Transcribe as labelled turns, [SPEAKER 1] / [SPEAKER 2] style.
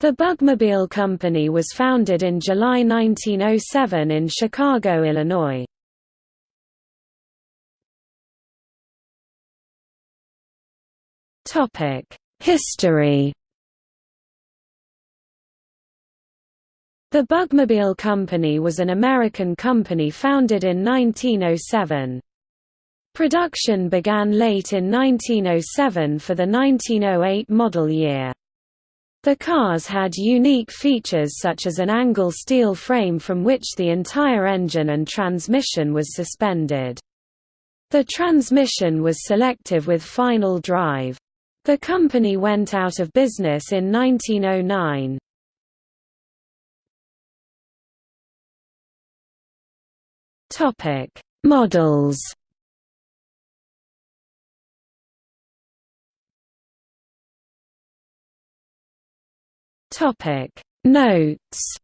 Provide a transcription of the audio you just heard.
[SPEAKER 1] The Bugmobile Company was founded in July 1907 in Chicago, Illinois. History The Bugmobile Company was an American company founded in 1907. Production began late in 1907 for the 1908 model year. The cars had unique features such as an angle steel frame from which the entire engine and transmission was suspended. The transmission was selective with final drive. The company went out of business in 1909. Topic: Models Topic. Notes